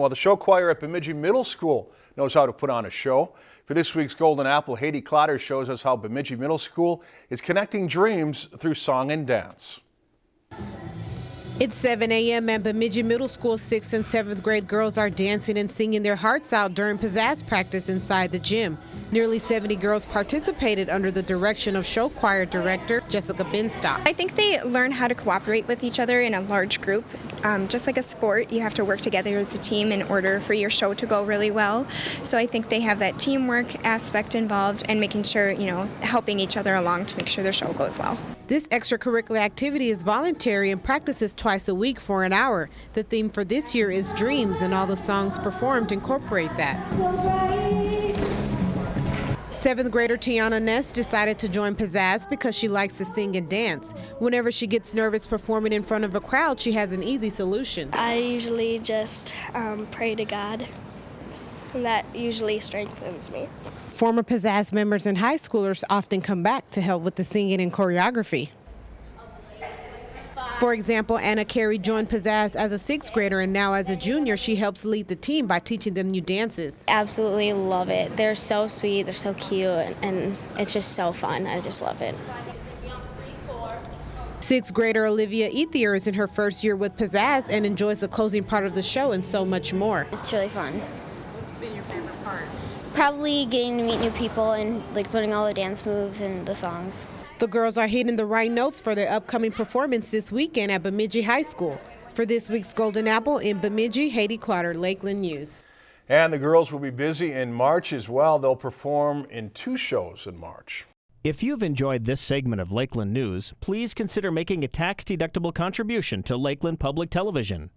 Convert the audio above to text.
Well, the show choir at Bemidji Middle School knows how to put on a show. For this week's Golden Apple, Haiti Clotter shows us how Bemidji Middle School is connecting dreams through song and dance. It's 7 a.m. at Bemidji Middle School. Sixth and seventh grade girls are dancing and singing their hearts out during pizzazz practice inside the gym. Nearly 70 girls participated under the direction of show choir director Jessica Binstock. I think they learn how to cooperate with each other in a large group. Um, just like a sport, you have to work together as a team in order for your show to go really well. So I think they have that teamwork aspect involved and making sure, you know, helping each other along to make sure their show goes well. This extracurricular activity is voluntary and practices twice a week for an hour. The theme for this year is dreams, and all the songs performed incorporate that. Seventh grader Tiana Ness decided to join Pizzazz because she likes to sing and dance. Whenever she gets nervous performing in front of a crowd, she has an easy solution. I usually just um, pray to God, and that usually strengthens me. Former Pizzazz members and high schoolers often come back to help with the singing and choreography. For example, Anna Carey joined Pizzazz as a sixth grader, and now as a junior, she helps lead the team by teaching them new dances. Absolutely love it. They're so sweet, they're so cute, and it's just so fun. I just love it. Sixth grader Olivia Ethier is in her first year with Pizzazz and enjoys the closing part of the show and so much more. It's really fun. What's been your favorite part? Probably getting to meet new people and like learning all the dance moves and the songs. The girls are hitting the right notes for their upcoming performance this weekend at Bemidji High School. For this week's Golden Apple in Bemidji, Haiti Clotter, Lakeland News. And the girls will be busy in March as well. They'll perform in two shows in March. If you've enjoyed this segment of Lakeland News, please consider making a tax-deductible contribution to Lakeland Public Television.